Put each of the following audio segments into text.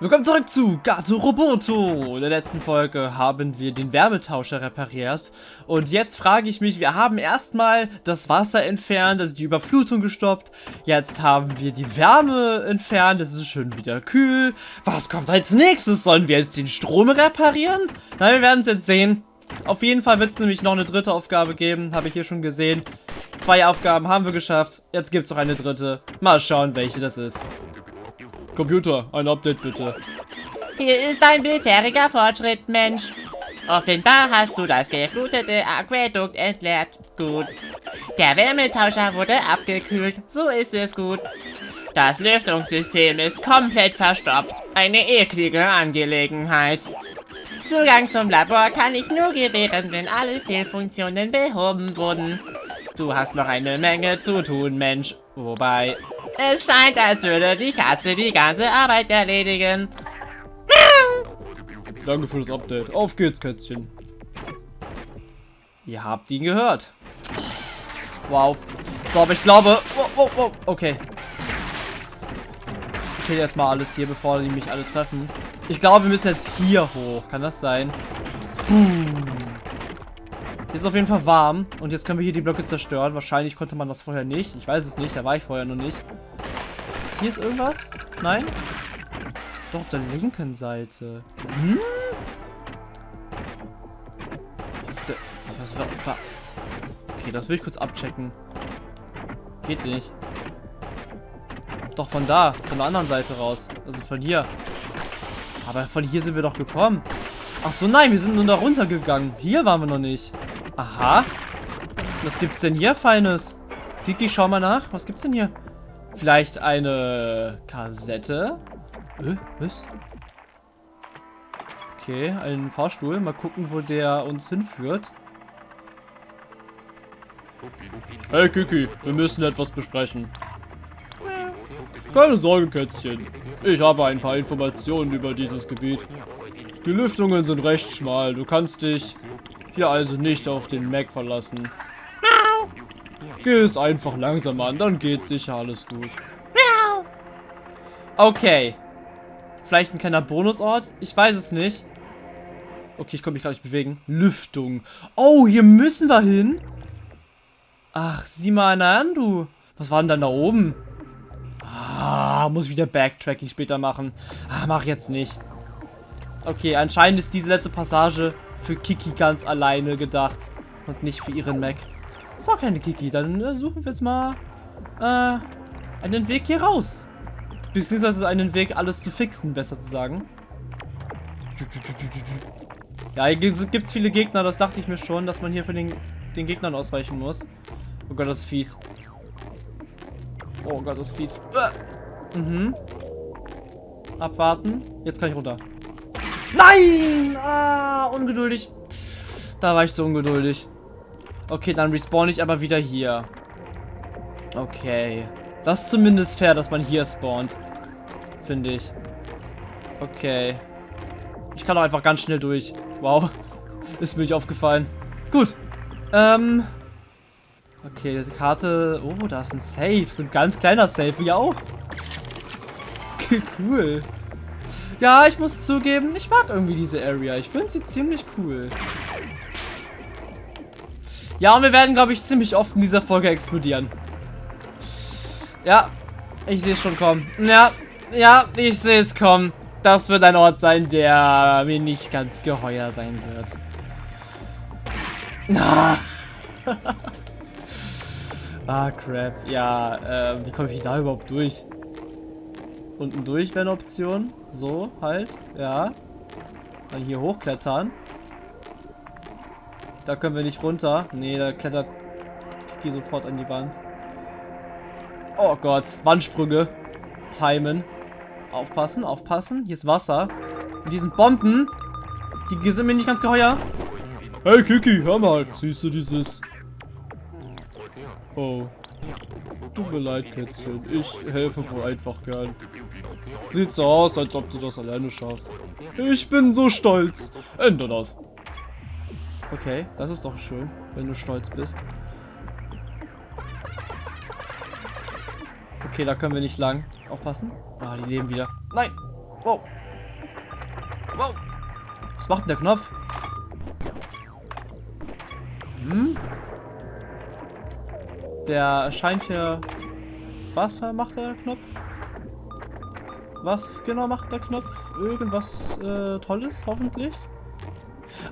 Willkommen zurück zu Gato Roboto. In der letzten Folge haben wir den Wärmetauscher repariert. Und jetzt frage ich mich, wir haben erstmal das Wasser entfernt, also die Überflutung gestoppt. Jetzt haben wir die Wärme entfernt, es ist schon wieder kühl. Was kommt als nächstes? Sollen wir jetzt den Strom reparieren? Na, wir werden es jetzt sehen. Auf jeden Fall wird es nämlich noch eine dritte Aufgabe geben, habe ich hier schon gesehen. Zwei Aufgaben haben wir geschafft, jetzt gibt es noch eine dritte. Mal schauen, welche das ist. Computer, ein Update bitte. Hier ist dein bisheriger Fortschritt, Mensch. Offenbar hast du das geflutete Aquädukt entleert. Gut. Der Wärmetauscher wurde abgekühlt. So ist es gut. Das Lüftungssystem ist komplett verstopft. Eine eklige Angelegenheit. Zugang zum Labor kann ich nur gewähren, wenn alle Fehlfunktionen behoben wurden. Du hast noch eine Menge zu tun, Mensch. Wobei, es scheint, als würde die Katze die ganze Arbeit erledigen. Danke für das Update. Auf geht's, Kätzchen. Ihr habt ihn gehört. Wow. So, aber ich glaube... Oh, oh, oh, okay. Ich kill erstmal alles hier, bevor die mich alle treffen. Ich glaube, wir müssen jetzt hier hoch. Kann das sein? Boom. Ist auf jeden Fall warm. Und jetzt können wir hier die Blöcke zerstören. Wahrscheinlich konnte man das vorher nicht. Ich weiß es nicht. Da war ich vorher noch nicht. Hier ist irgendwas? Nein? Doch, auf der linken Seite. Hm? Auf der... Was war, war... Okay, das will ich kurz abchecken. Geht nicht. Doch von da. Von der anderen Seite raus. Also von hier. Aber von hier sind wir doch gekommen. Ach so, nein, wir sind nur da runtergegangen. Hier waren wir noch nicht. Aha. Was gibt's denn hier Feines? Kiki, schau mal nach. Was gibt's denn hier? Vielleicht eine Kassette? Äh, was? Okay, ein Fahrstuhl. Mal gucken, wo der uns hinführt. Hey Kiki, wir müssen etwas besprechen. Keine Sorge, Kätzchen. Ich habe ein paar Informationen über dieses Gebiet. Die Lüftungen sind recht schmal. Du kannst dich hier also nicht auf den Mac verlassen. Geh es einfach langsam an, dann geht sicher alles gut. Okay. Vielleicht ein kleiner Bonusort? Ich weiß es nicht. Okay, ich konnte mich gerade nicht bewegen. Lüftung. Oh, hier müssen wir hin. Ach, sieh mal einer an, du. Was war denn dann da oben? Ah, muss wieder Backtracking später machen. Ah, mach jetzt nicht. Okay, anscheinend ist diese letzte Passage für Kiki ganz alleine gedacht und nicht für ihren Mac. So, kleine Kiki, dann äh, suchen wir jetzt mal äh, einen Weg hier raus. Beziehungsweise einen Weg, alles zu fixen, besser zu sagen. Ja, hier gibt es viele Gegner, das dachte ich mir schon, dass man hier für den, den Gegnern ausweichen muss. Oh Gott, das ist fies. Oh Gott, das ist fies. Äh. Mhm. Abwarten. Jetzt kann ich runter. Nein! Ah, ungeduldig. Da war ich so ungeduldig. Okay, dann respawn ich aber wieder hier. Okay. Das ist zumindest fair, dass man hier spawnt. Finde ich. Okay. Ich kann auch einfach ganz schnell durch. Wow. Ist mir nicht aufgefallen. Gut. Ähm. Okay, diese Karte. Oh, da ist ein Safe. So ein ganz kleiner Safe, wie auch. cool. Ja, ich muss zugeben, ich mag irgendwie diese Area. Ich finde sie ziemlich cool. Ja, und wir werden, glaube ich, ziemlich oft in dieser Folge explodieren. Ja, ich sehe es schon kommen. Ja, ja, ich sehe es kommen. Das wird ein Ort sein, der mir nicht ganz geheuer sein wird. Ah, ah crap. Ja, äh, wie komme ich da überhaupt durch? Unten durch wäre eine Option. So, halt. Ja. Dann hier hochklettern. Da können wir nicht runter. Nee, da klettert Kiki sofort an die Wand. Oh Gott. Wandsprünge. Timen. Aufpassen, aufpassen. Hier ist Wasser. Und diesen Bomben. Die sind mir nicht ganz geheuer. Hey Kiki, hör mal. Siehst du dieses... Oh. Tut mir leid, Kätzchen. Ich helfe wohl einfach gern. Sieht so aus, als ob du das alleine schaffst. Ich bin so stolz. Ende das. Okay, das ist doch schön, wenn du stolz bist. Okay, da können wir nicht lang. Aufpassen. Ah, die leben wieder. Nein. Oh. Wow. Was macht denn der Knopf? Hm? Der scheint hier... Was macht der Knopf? Was genau macht der Knopf? Irgendwas äh, Tolles, hoffentlich?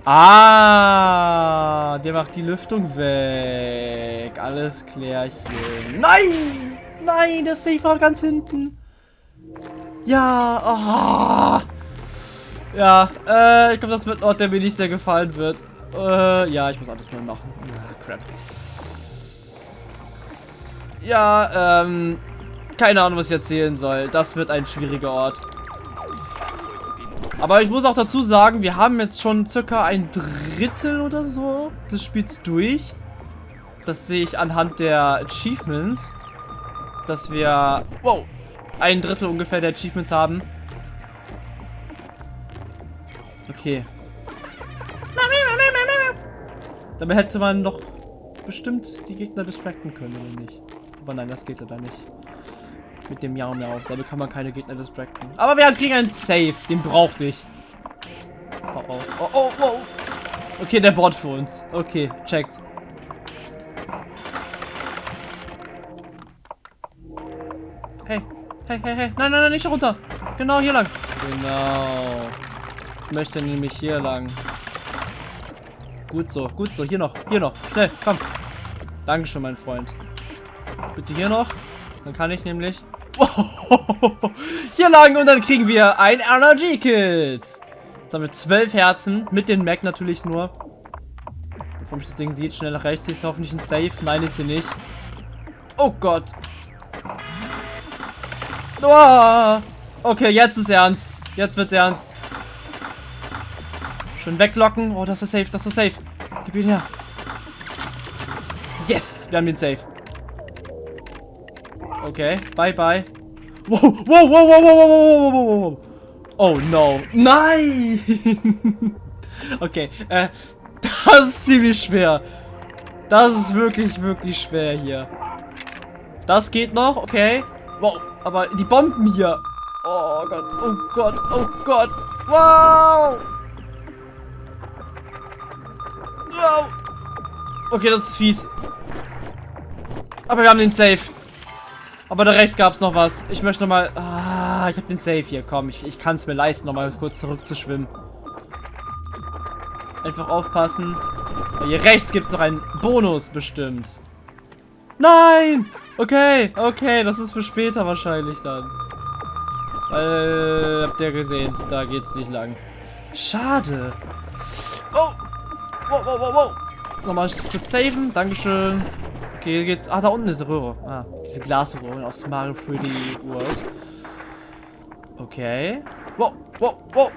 Ah, der macht die Lüftung weg. Alles klärchen. Nein! Nein, der Safe war ganz hinten. Ja, oh. Ja, äh, ich glaube, das wird ein Ort, der mir nicht sehr gefallen wird. Äh, ja, ich muss alles neu machen. Ah, crap. Ja, ähm, keine Ahnung, was ich erzählen soll. Das wird ein schwieriger Ort. Aber ich muss auch dazu sagen, wir haben jetzt schon circa ein Drittel oder so des Spiels durch. Das sehe ich anhand der Achievements. Dass wir, wow, ein Drittel ungefähr der Achievements haben. Okay. Damit hätte man doch bestimmt die Gegner distracten können, oder nicht? Aber nein, das geht leider nicht. Mit dem Miau Miau. Damit kann man keine Gegner distracten. Aber wir kriegen einen Safe. Den brauchte ich. Oh oh. Oh oh oh. Okay, der Bot für uns. Okay, checkt. Hey. Hey, hey, hey. Nein, nein, nein, nicht runter. Genau hier lang. Genau. Ich möchte nämlich hier lang. Gut so, gut so. Hier noch, hier noch. Schnell, komm. Dankeschön, mein Freund. Bitte hier noch. Dann kann ich nämlich Hier lang und dann kriegen wir ein RNG-Kit. Jetzt haben wir zwölf Herzen. Mit den Mac natürlich nur. Bevor mich das Ding sieht, schnell nach rechts. Ist hoffentlich ein Safe. Nein, ist sie nicht. Oh Gott. Oh. Okay, jetzt ist ernst. Jetzt wird's ernst. Schön weglocken. Oh, das ist safe, das ist safe. Gib ihn her. Yes, wir haben den Safe. Okay, bye bye. Wow, wow, wow, wow, wow, wow, wow, wow. Oh no. Nein! okay, äh, das ist ziemlich schwer. Das ist wirklich, wirklich schwer hier. Das geht noch, okay. Wow, aber die Bomben hier. Oh Gott, oh Gott, oh Gott. Wow! Wow! Okay, das ist fies. Aber wir haben den Safe. Aber da rechts gab es noch was. Ich möchte noch mal... Ah, ich habe den Safe hier. Komm, ich, ich kann es mir leisten, noch mal kurz zurückzuschwimmen. Einfach aufpassen. Hier rechts gibt es noch einen Bonus bestimmt. Nein! Okay, okay, das ist für später wahrscheinlich dann. Äh, habt ihr gesehen, da geht's nicht lang. Schade. Oh! Wow, wow, wow, wow. Nochmal kurz saven, Dankeschön. Okay, hier geht's. Ah, da unten ist eine Röhre. Ah, diese Glasröhre aus Mario 3D World. Okay. Wow, wow, wow.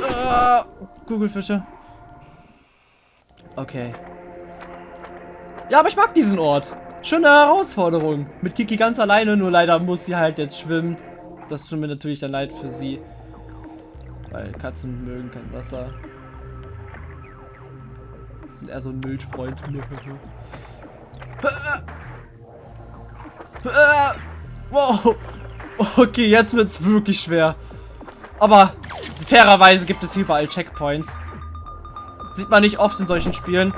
Ah, Kugelfische. Okay. Ja, aber ich mag diesen Ort. Schöne Herausforderung. Mit Kiki ganz alleine, nur leider muss sie halt jetzt schwimmen. Das tut mir natürlich dann leid für sie. Weil Katzen mögen kein Wasser. Sind eher so ein Milchfreund. Wow. Okay, jetzt wird es wirklich schwer. Aber fairerweise gibt es überall Checkpoints. Sieht man nicht oft in solchen Spielen.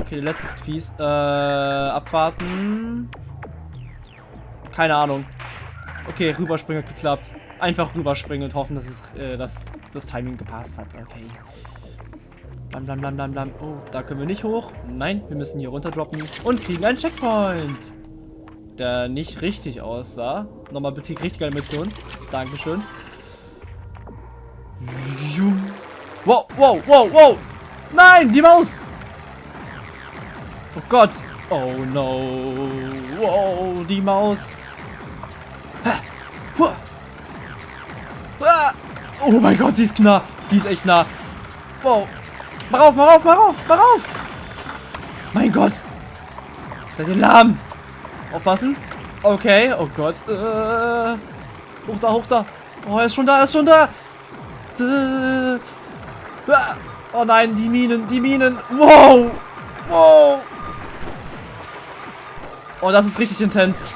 Okay, letztes fies. Äh, abwarten. Keine Ahnung. Okay, rüberspringen hat geklappt. Einfach rüberspringen und hoffen, dass, es, äh, dass das Timing gepasst hat. Okay. Blam, blam, blam, blam, blam. Oh, da können wir nicht hoch. Nein, wir müssen hier runter droppen und kriegen einen Checkpoint. Der nicht richtig aussah. Nochmal bitte die richtige Animation. Dankeschön. Wow, wow, wow, wow. Nein, die Maus. Oh Gott. Oh no. Wow, die Maus. Oh mein Gott, die ist nah. Die ist echt nah. Wow. Mach auf, mach auf, mach auf, mach auf! Mein Gott! Seid ihr lahm? Aufpassen. Okay, oh Gott. Äh, hoch da, hoch da. Oh, er ist schon da, er ist schon da. Äh, oh nein, die Minen, die Minen. Wow! Wow! Oh, das ist richtig intens.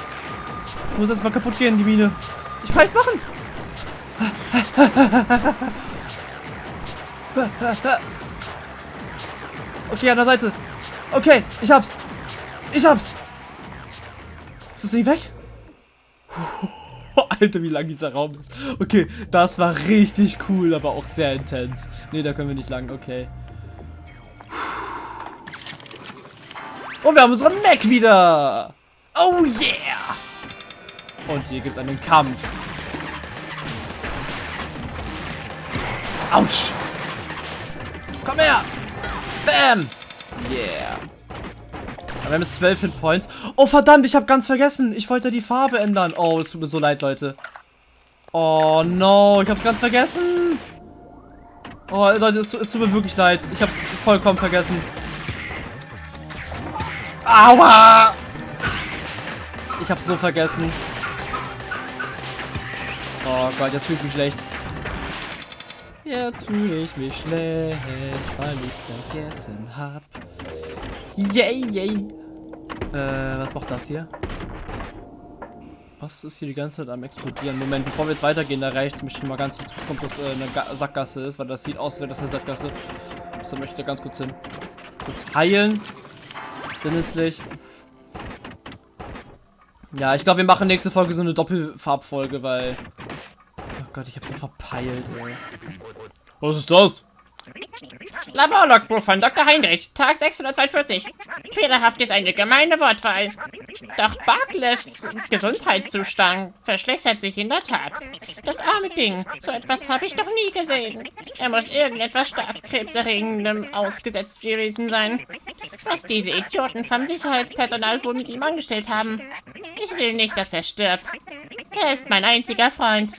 Ich muss jetzt mal kaputt gehen, die Mine. Ich kann nichts machen. Okay, an der Seite. Okay, ich hab's. Ich hab's. Ist das nicht weg? Alter, wie lang dieser Raum ist. Okay, das war richtig cool, aber auch sehr intens. Ne, da können wir nicht lang. Okay. Und wir haben unseren Mac wieder. Oh yeah. Und hier gibt es einen Kampf. Autsch. Komm her. Bam. Yeah. Wir haben jetzt 12 Hitpoints. Oh, verdammt, ich habe ganz vergessen. Ich wollte die Farbe ändern. Oh, es tut mir so leid, Leute. Oh, no. Ich habe es ganz vergessen. Oh, Leute, es, es tut mir wirklich leid. Ich habe es vollkommen vergessen. Aua! Ich habe so vergessen. Oh Gott, jetzt fühle ich mich schlecht. Jetzt fühle ich mich schlecht, weil ich es vergessen hab. Yay, yay. Äh, was macht das hier? Was ist hier die ganze Zeit am explodieren? Moment, bevor wir jetzt weitergehen, da rechts möchte ich mal ganz kurz gucken, ob das äh, eine Ga Sackgasse ist, weil das sieht aus, als wäre das eine Sackgasse. Deshalb möchte ich da ganz kurz hin. Kurz heilen. Denn nützlich. Ja, ich glaube, wir machen nächste Folge so eine Doppelfarbfolge, weil... Oh Gott, ich habe so verpeilt, ey. Was ist das? Laborlogbuch von Dr. Heinrich, Tag 642. Fehlerhaft ist eine gemeine Wortwahl. Doch Barclays Gesundheitszustand verschlechtert sich in der Tat. Das arme Ding, so etwas habe ich noch nie gesehen. Er muss irgendetwas stark krebserregendem ausgesetzt gewesen sein. Was diese Idioten vom Sicherheitspersonal wohl mit ihm angestellt haben. Ich will nicht, dass er stirbt. Er ist mein einziger Freund.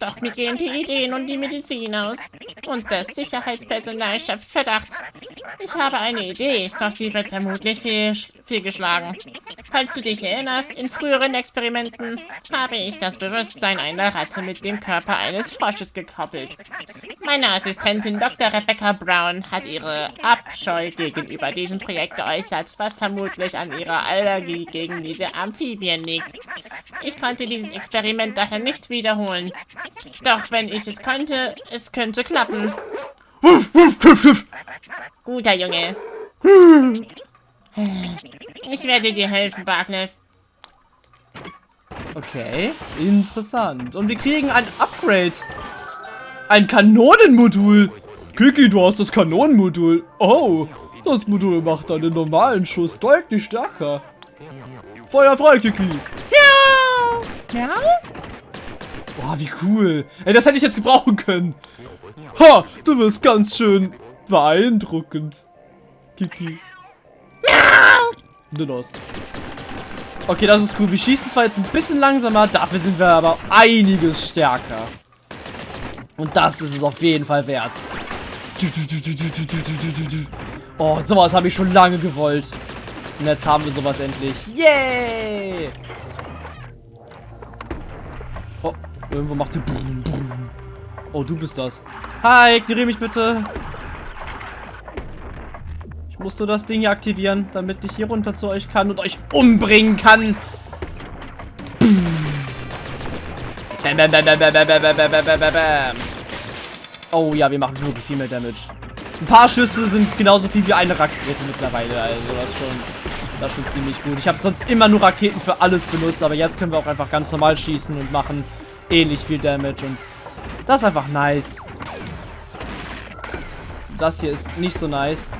Doch mir gehen die Ideen und die Medizin aus. Und das Sicherheitspersonal schöpft Verdacht. Ich habe eine Idee, doch sie wird vermutlich fehl, fehlgeschlagen. Falls du dich erinnerst, in früheren Experimenten habe ich das Bewusstsein einer Ratte mit dem Körper eines Frosches gekoppelt. Meine Assistentin Dr. Rebecca Brown hat ihre Abscheu gegenüber diesem Projekt geäußert, was vermutlich an ihrer Allergie gegen diese Amphibien liegt. Ich konnte dieses Experiment daher nicht wiederholen. Doch wenn ich es könnte, es könnte klappen. Wuff, wuff, wuff, wuff. Guter Junge. Ich werde dir helfen, Barclay. Okay, interessant. Und wir kriegen ein Upgrade. Ein Kanonenmodul. Kiki, du hast das Kanonenmodul. Oh, das Modul macht einen normalen Schuss deutlich stärker. Feuer frei, Kiki. Miau. Miau? Boah, wie cool. Ey, das hätte ich jetzt gebrauchen können. Ha, du wirst ganz schön beeindruckend. Kiki. Aus. Okay, das ist cool. Wir schießen zwar jetzt ein bisschen langsamer, dafür sind wir aber einiges stärker. Und das ist es auf jeden Fall wert. Oh, sowas habe ich schon lange gewollt. Und jetzt haben wir sowas endlich. Yay! Oh, irgendwo macht sie... Oh, du bist das. Hi, ignoriere mich bitte. Ich muss so das Ding hier aktivieren, damit ich hier runter zu euch kann und euch umbringen kann. Bam, bam, bam, bam, bam, bam, bam, bam, bam, bam. Oh ja, wir machen wirklich viel mehr Damage. Ein paar Schüsse sind genauso viel wie eine Rakete mittlerweile. Also das ist schon, das ist schon ziemlich gut. Ich habe sonst immer nur Raketen für alles benutzt, aber jetzt können wir auch einfach ganz normal schießen und machen ähnlich viel Damage. Und das ist einfach nice. Das hier ist nicht so nice.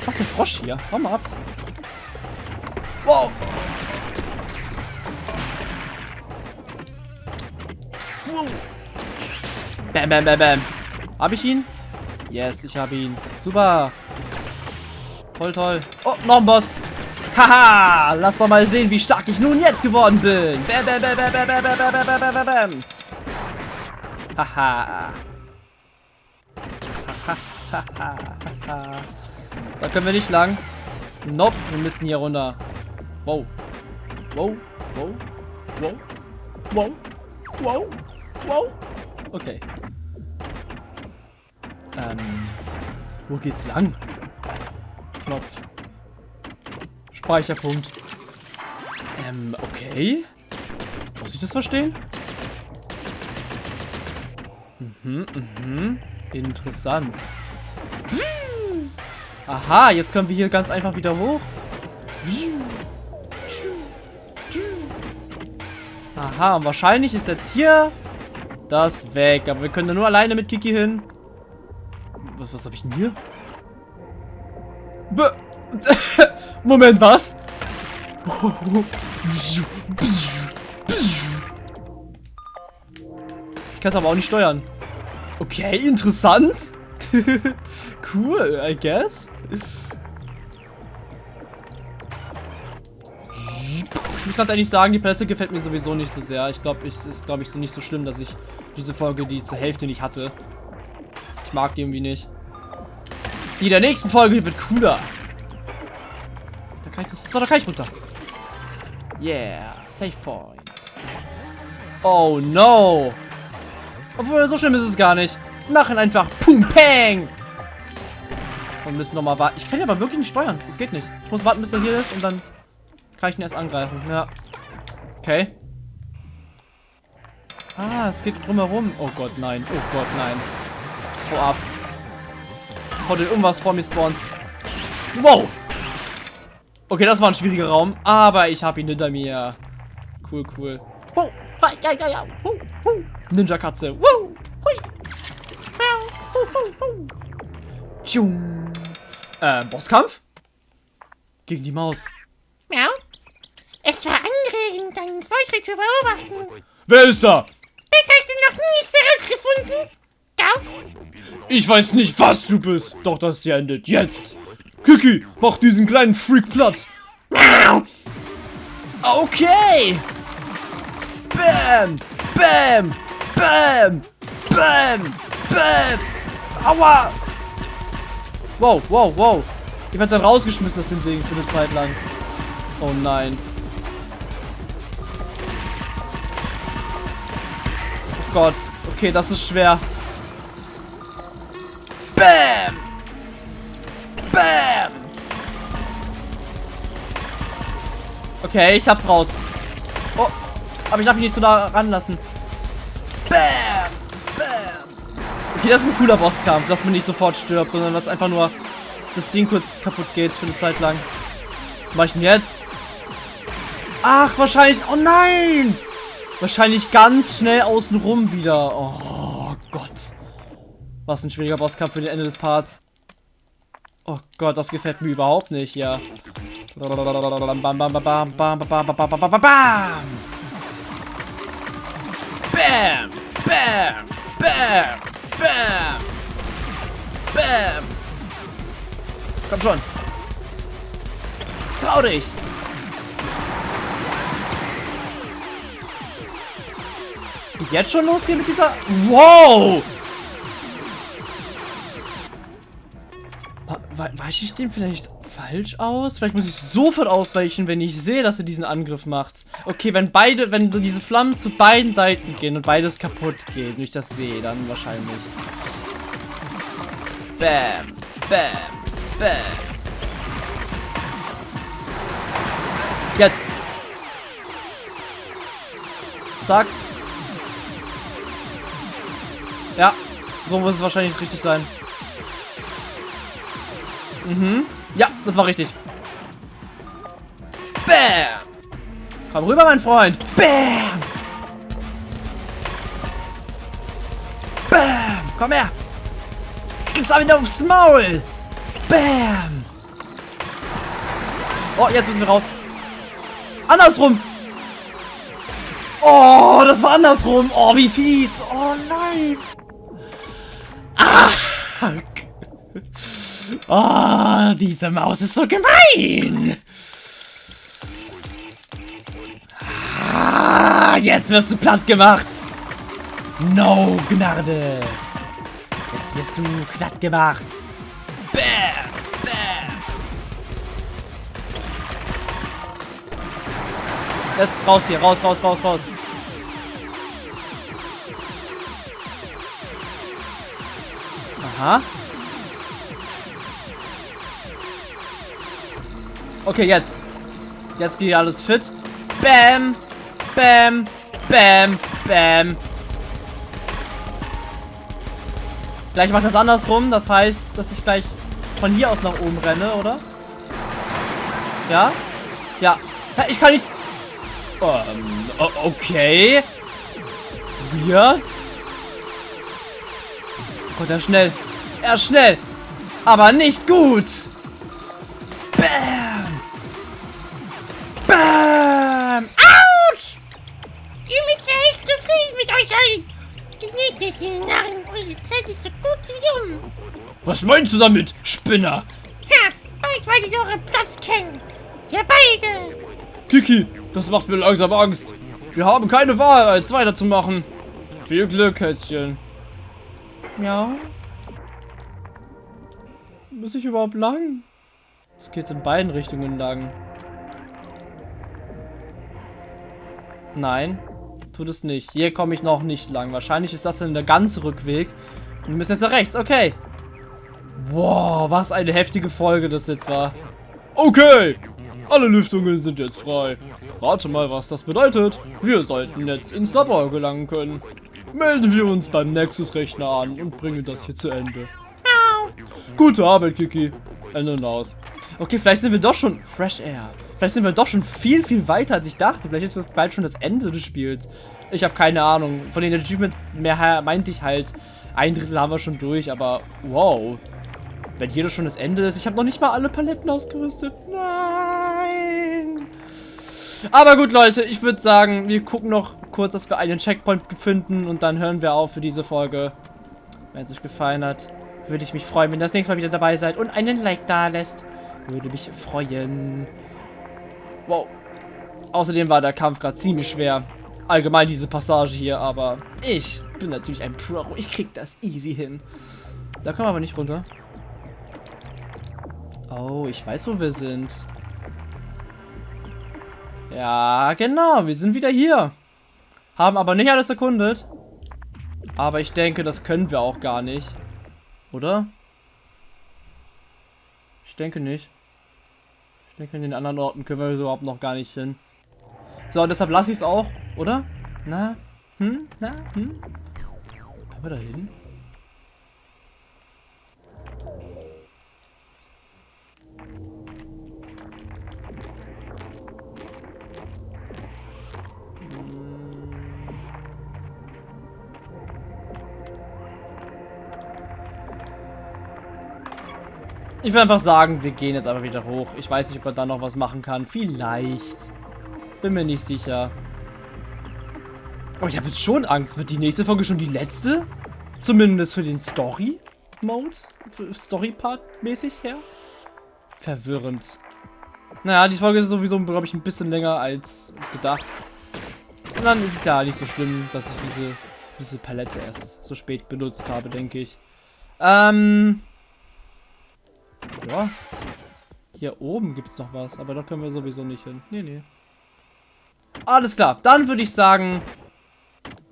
Was macht der Frosch hier? Hau mal ab. Wow. wow. Bam, bam, bam, bam. Hab ich ihn? Yes, ich habe ihn. Super. Toll, toll. Oh, noch ein Boss. Haha, lass doch mal sehen, wie stark ich nun jetzt geworden bin. Bam, bam, bam, bam, bam, bam, bam, bam, bam, bam, bam. Haha. Da können wir nicht lang. Nope, wir müssen hier runter. Wow. Wow. Wow. Wow. Wow. Wow. Wow. Okay. Ähm. Wo geht's lang? Knopf. Speicherpunkt. Ähm, okay. Muss ich das verstehen? Mhm, mhm. Interessant. Aha, jetzt können wir hier ganz einfach wieder hoch. Aha, und wahrscheinlich ist jetzt hier das weg. Aber wir können da nur alleine mit Kiki hin. Was, was habe ich denn hier? Be Moment, was? Ich kann es aber auch nicht steuern. Okay, interessant. cool, I guess. Ich muss ganz ehrlich sagen, die Palette gefällt mir sowieso nicht so sehr. Ich glaube, es ist, glaube ich, so nicht so schlimm, dass ich diese Folge die zur Hälfte nicht hatte. Ich mag die irgendwie nicht. Die der nächsten Folge wird cooler. Da kann ich. So, da kann ich runter. Yeah, Safe Point. Oh no. Obwohl, so schlimm ist es gar nicht. Machen einfach Pum Peng. Und müssen nochmal warten. Ich kann ja aber wirklich nicht steuern. Das geht nicht. Ich muss warten, bis er hier ist und dann kann ich ihn erst angreifen. Ja. Okay. Ah, es geht drumherum. Oh Gott, nein. Oh Gott, nein. Hau ab. Bevor du irgendwas vor mir spawnst. Wow. Okay, das war ein schwieriger Raum. Aber ich habe ihn hinter mir. Cool, cool. Oh. Ja, ja, ja. Ninja-Katze. Tschung. Äh, Bosskampf? Gegen die Maus. Miau. Es war anregend, deinen Fortschritt zu beobachten. Wer ist da? Das hast du noch nicht herausgefunden. Gauf? Ich weiß nicht, was du bist. Doch das hier endet jetzt. Kiki, mach diesen kleinen Freak Platz. Miau. Okay. Bam. Bam. Bam. Bam. Bam. Aua. Wow, wow, wow. Ich werde dann rausgeschmissen aus dem Ding für eine Zeit lang. Oh nein. Oh Gott. Okay, das ist schwer. Bam! Bam! Okay, ich hab's raus. Oh, aber ich darf ihn nicht so da ranlassen. Das ist ein cooler Bosskampf, dass man nicht sofort stirbt, sondern dass einfach nur das Ding kurz kaputt geht für eine Zeit lang. Was mache ich denn jetzt? Ach, wahrscheinlich... Oh nein! Wahrscheinlich ganz schnell außenrum wieder. Oh Gott. Was ein schwieriger Bosskampf für den Ende des Parts. Oh Gott, das gefällt mir überhaupt nicht, ja. Bam, bam, bam, bam, bam, bam, bam, bam, bam, bam! Komm schon. Trau dich! Geht jetzt schon los hier mit dieser... Wow! Weiche ich dem vielleicht falsch aus? Vielleicht muss ich sofort ausweichen, wenn ich sehe, dass er diesen Angriff macht. Okay, wenn beide, wenn so diese Flammen zu beiden Seiten gehen und beides kaputt geht, und ich das sehe, dann wahrscheinlich. Bam, bam, bam. Jetzt. Zack. Ja, so muss es wahrscheinlich richtig sein. Mhm. Ja, das war richtig. Bam! Komm rüber, mein Freund. Bam! Bam! Komm her! Gib's auch wieder aufs Maul! Bam! Oh, jetzt müssen wir raus. Andersrum! Oh, das war andersrum. Oh, wie fies. Oh nein. Ah. Oh, diese Maus ist so gemein. Ah, jetzt wirst du platt gemacht. No Gnade. Jetzt wirst du platt gemacht. Jetzt raus hier, raus, raus, raus, raus. Aha. Okay, jetzt. Jetzt geht alles fit. Bam. Bam. Bam. Bam. Gleich macht das andersrum. Das heißt, dass ich gleich von hier aus nach oben renne, oder? Ja? Ja. Ich kann nicht... Ähm, okay. Weird. Oh Gott, er ist schnell. Er ist schnell. Aber nicht gut. Bam. Bam. Autsch! Ihr müsst ja echt zufrieden mit euch sein. Ihr Narren, eure Zeit ist so gut wie um. Was meinst du damit, Spinner? Ha, bald werdet ihr euren Platz kennen. Wir beide. Kiki, das macht mir langsam Angst. Wir haben keine Wahl, als weiterzumachen. Viel Glück, Kätzchen. Ja. Muss ich überhaupt lang? Es geht in beiden Richtungen lang. Nein, tut es nicht. Hier komme ich noch nicht lang. Wahrscheinlich ist das dann der ganze Rückweg. Und wir müssen jetzt nach rechts. Okay. Wow, was eine heftige Folge das jetzt war. Okay, alle Lüftungen sind jetzt frei. Rate mal, was das bedeutet. Wir sollten jetzt ins Labor gelangen können. Melden wir uns beim Nexus-Rechner an und bringen das hier zu Ende. Gute Arbeit, Kiki. Ende und aus. Okay, vielleicht sind wir doch schon... Fresh Air. Vielleicht sind wir doch schon viel, viel weiter, als ich dachte. Vielleicht ist das bald schon das Ende des Spiels. Ich habe keine Ahnung. Von den Achievements mehr meinte ich halt, ein Drittel haben wir schon durch, aber wow. Wenn hier das schon das Ende ist. Ich habe noch nicht mal alle Paletten ausgerüstet. Nein. Aber gut, Leute, ich würde sagen, wir gucken noch kurz, dass wir einen Checkpoint finden und dann hören wir auf für diese Folge. Wenn es euch gefallen hat, würde ich mich freuen, wenn ihr das nächste Mal wieder dabei seid und einen Like da lässt. Würde mich freuen. Wow. Außerdem war der Kampf gerade ziemlich schwer. Allgemein diese Passage hier, aber ich bin natürlich ein Pro. Ich krieg das easy hin. Da kommen wir aber nicht runter. Oh, ich weiß, wo wir sind. Ja, genau. Wir sind wieder hier. Haben aber nicht alles erkundet. Aber ich denke, das können wir auch gar nicht. Oder? Ich denke nicht. Ich denke, in den anderen Orten können wir überhaupt noch gar nicht hin. So, deshalb lasse ich es auch, oder? Na? Hm? Na? Hm? Können wir da hin? Ich will einfach sagen, wir gehen jetzt einfach wieder hoch. Ich weiß nicht, ob man da noch was machen kann. Vielleicht. Bin mir nicht sicher. Aber ich habe jetzt schon Angst. Wird die nächste Folge schon die letzte? Zumindest für den Story-Mode? Story-Part mäßig her? Verwirrend. Naja, die Folge ist sowieso, glaube ich, ein bisschen länger als gedacht. Und dann ist es ja nicht so schlimm, dass ich diese, diese Palette erst so spät benutzt habe, denke ich. Ähm... Ja. Hier oben gibt es noch was, aber da können wir sowieso nicht hin. Nee, nee. Alles klar, dann würde ich sagen,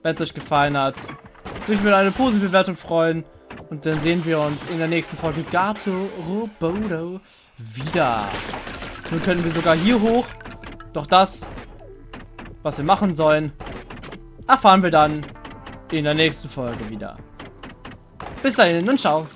wenn es euch gefallen hat, würde ich mir eine positive Bewertung freuen. Und dann sehen wir uns in der nächsten Folge Gato Robodo wieder. Nun können wir sogar hier hoch. Doch das, was wir machen sollen, erfahren wir dann in der nächsten Folge wieder. Bis dahin und ciao.